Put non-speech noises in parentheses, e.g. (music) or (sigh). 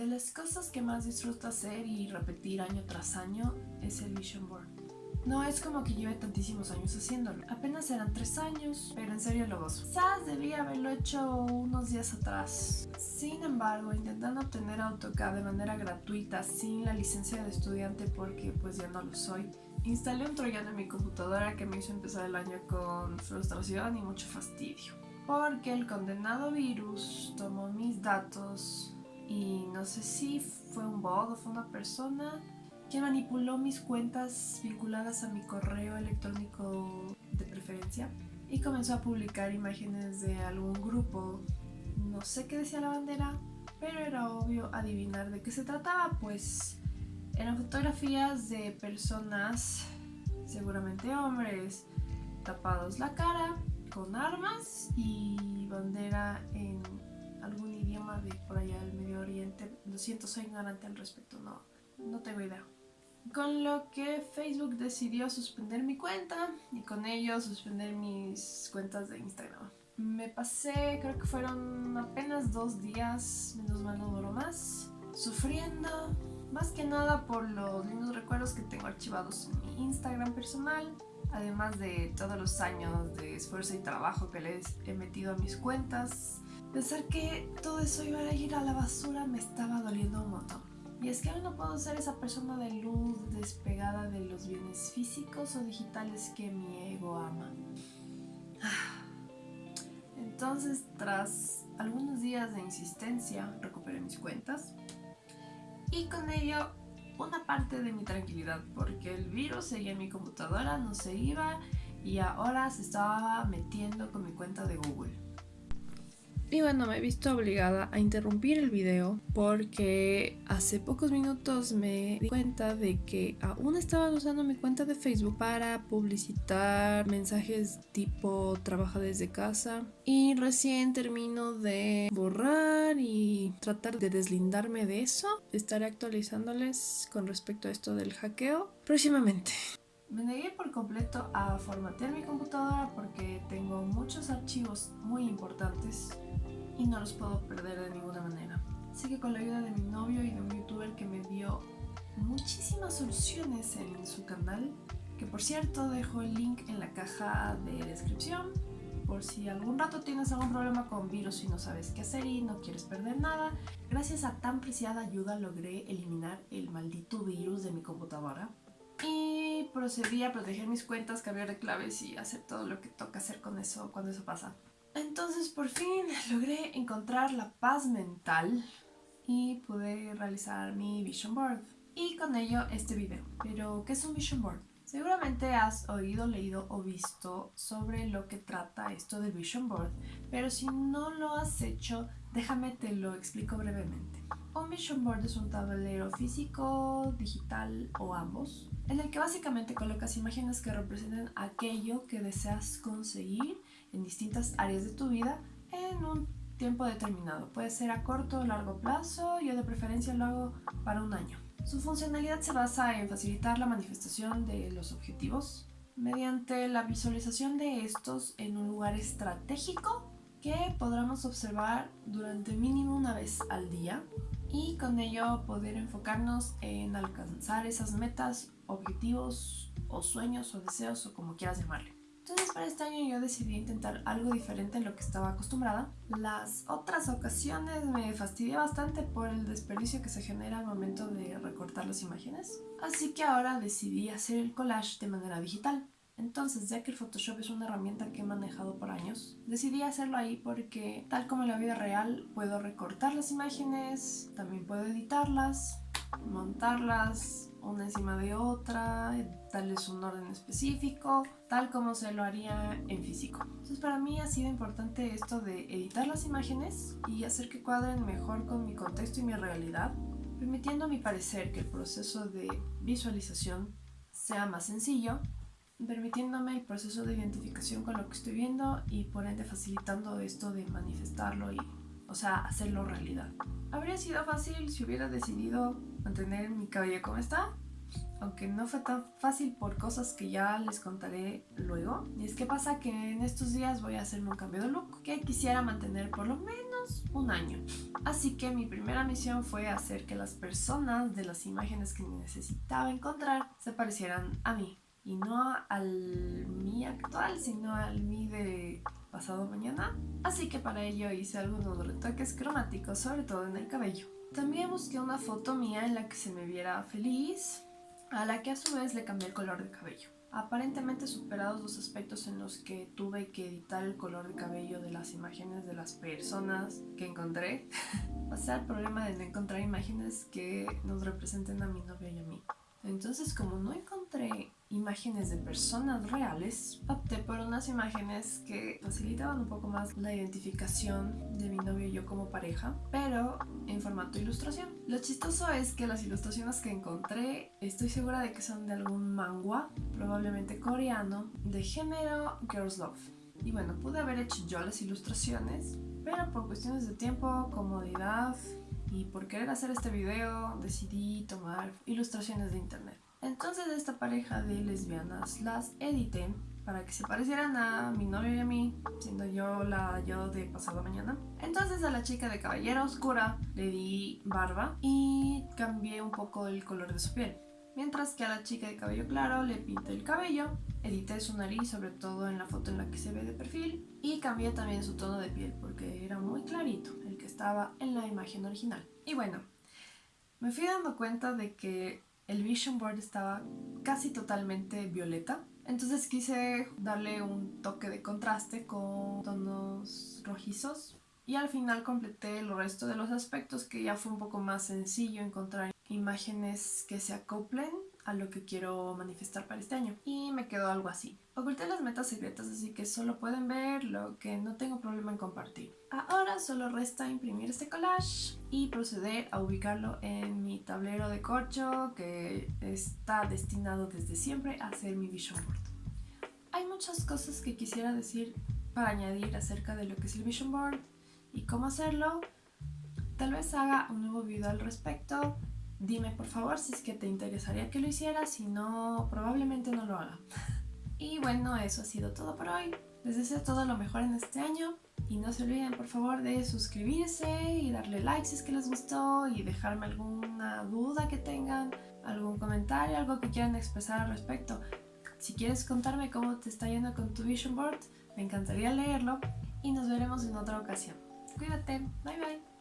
De las cosas que más disfruto hacer y repetir año tras año es el Vision Board. No es como que lleve tantísimos años haciéndolo, apenas eran tres años, pero en serio lo gozo. Quizás debía haberlo hecho unos días atrás. Sin embargo, intentando obtener AutoCAD de manera gratuita sin la licencia de estudiante porque pues ya no lo soy, instalé un troyano en mi computadora que me hizo empezar el año con frustración y mucho fastidio. Porque el condenado virus tomó mis datos y no sé si fue un bot o fue una persona que manipuló mis cuentas vinculadas a mi correo electrónico de preferencia y comenzó a publicar imágenes de algún grupo. No sé qué decía la bandera, pero era obvio adivinar de qué se trataba, pues eran fotografías de personas, seguramente hombres, tapados la cara, con armas y bandera en algún idioma de por allá del Medio Oriente. Siento, soy ignorante al respecto, no, no tengo idea. Con lo que Facebook decidió suspender mi cuenta y con ello suspender mis cuentas de Instagram. Me pasé, creo que fueron apenas dos días, menos mal no duró más, sufriendo, más que nada por los lindos recuerdos que tengo archivados en mi Instagram personal, además de todos los años de esfuerzo y trabajo que les he metido a mis cuentas. Pensar que todo eso iba a ir a la basura me estaba doliendo un montón. Y es que ahora no puedo ser esa persona de luz despegada de los bienes físicos o digitales que mi ego ama. (sighs) Entonces, tras algunos días de insistencia, recuperé mis cuentas y con ello una parte de mi tranquilidad porque el virus seguía en mi computadora, no se iba y ahora se estaba metiendo con mi cuenta de Google. Y bueno, me he visto obligada a interrumpir el video porque hace pocos minutos me di cuenta de que aún estaba usando mi cuenta de Facebook para publicitar mensajes tipo trabaja desde casa y recién termino de borrar y tratar de deslindarme de eso. Estaré actualizándoles con respecto a esto del hackeo próximamente. Me negué por completo a formatear mi computadora porque tengo muchos archivos muy importantes y no los puedo perder de ninguna manera. Así que con la ayuda de mi novio y de un youtuber que me dio muchísimas soluciones en su canal, que por cierto dejo el link en la caja de descripción, por si algún rato tienes algún problema con virus y no sabes qué hacer y no quieres perder nada, gracias a tan preciada ayuda logré eliminar el maldito virus de mi computadora y procedí a proteger mis cuentas, cambiar de claves y hacer todo lo que toca hacer con eso cuando eso pasa. Entonces por fin logré encontrar la paz mental y pude realizar mi vision board. Y con ello este video. Pero, ¿qué es un vision board? Seguramente has oído, leído o visto sobre lo que trata esto del Vision Board, pero si no lo has hecho, déjame te lo explico brevemente. Un Vision Board es un tablero físico, digital o ambos, en el que básicamente colocas imágenes que representen aquello que deseas conseguir en distintas áreas de tu vida en un tiempo determinado. Puede ser a corto o largo plazo, yo de preferencia lo hago para un año. Su funcionalidad se basa en facilitar la manifestación de los objetivos mediante la visualización de estos en un lugar estratégico que podremos observar durante mínimo una vez al día y con ello poder enfocarnos en alcanzar esas metas, objetivos o sueños o deseos o como quieras llamarle. Entonces para este año yo decidí intentar algo diferente en lo que estaba acostumbrada. Las otras ocasiones me fastidié bastante por el desperdicio que se genera al momento de recortar las imágenes. Así que ahora decidí hacer el collage de manera digital. Entonces, ya que el Photoshop es una herramienta que he manejado por años, decidí hacerlo ahí porque, tal como en la vida real, puedo recortar las imágenes, también puedo editarlas, montarlas, una encima de otra, darles un orden específico, tal como se lo haría en físico. Entonces para mí ha sido importante esto de editar las imágenes y hacer que cuadren mejor con mi contexto y mi realidad, permitiendo a mi parecer que el proceso de visualización sea más sencillo, permitiéndome el proceso de identificación con lo que estoy viendo y por ende facilitando esto de manifestarlo y, o sea, hacerlo realidad. Habría sido fácil si hubiera decidido mantener mi cabello como está, aunque no fue tan fácil por cosas que ya les contaré luego. Y es que pasa que en estos días voy a hacerme un cambio de look que quisiera mantener por lo menos un año. Así que mi primera misión fue hacer que las personas de las imágenes que necesitaba encontrar se parecieran a mí. Y no al mí actual, sino al mí de pasado mañana. Así que para ello hice algunos retoques cromáticos, sobre todo en el cabello. También busqué una foto mía en la que se me viera feliz, a la que a su vez le cambié el color de cabello. Aparentemente superados los aspectos en los que tuve que editar el color de cabello de las imágenes de las personas que encontré, (laughs) pasé al problema de no encontrar imágenes que nos representen a mi novio y a mí. Entonces como no encontré imágenes de personas reales, opté por unas imágenes que facilitaban un poco más la identificación de mi novio y yo como pareja, pero en formato ilustración. Lo chistoso es que las ilustraciones que encontré, estoy segura de que son de algún manga, probablemente coreano, de género Girls Love. Y bueno, pude haber hecho yo las ilustraciones, pero por cuestiones de tiempo, comodidad y por querer hacer este video decidí tomar ilustraciones de internet. Entonces esta pareja de lesbianas las edité para que se parecieran a mi novio y a mí, siendo yo la yo de pasado mañana. Entonces a la chica de cabellera oscura le di barba y cambié un poco el color de su piel. Mientras que a la chica de cabello claro le pinté el cabello, edité su nariz sobre todo en la foto en la que se ve de perfil y cambié también su tono de piel porque era muy clarito el que estaba en la imagen original. Y bueno, me fui dando cuenta de que el vision board estaba casi totalmente violeta. Entonces quise darle un toque de contraste con tonos rojizos y al final completé el resto de los aspectos que ya fue un poco más sencillo encontrar imágenes que se acoplen a lo que quiero manifestar para este año. Y me quedó algo así. Oculté las metas secretas, así que solo pueden ver lo que no tengo problema en compartir. Ahora solo resta imprimir este collage y proceder a ubicarlo en mi tablero de corcho que está destinado desde siempre a ser mi vision board. Hay muchas cosas que quisiera decir para añadir acerca de lo que es el vision board y cómo hacerlo. Tal vez haga un nuevo video al respecto, Dime por favor si es que te interesaría que lo hiciera, si no, probablemente no lo haga. (laughs) Y bueno, eso ha sido todo por hoy. Les deseo todo lo mejor en este año y no se olviden por favor de suscribirse y darle like si es que les gustó y dejarme alguna duda que tengan, algún comentario, algo que quieran expresar al respecto. Si quieres contarme cómo te está yendo con tu vision board, me encantaría leerlo y nos veremos en otra ocasión. Cuídate, bye bye.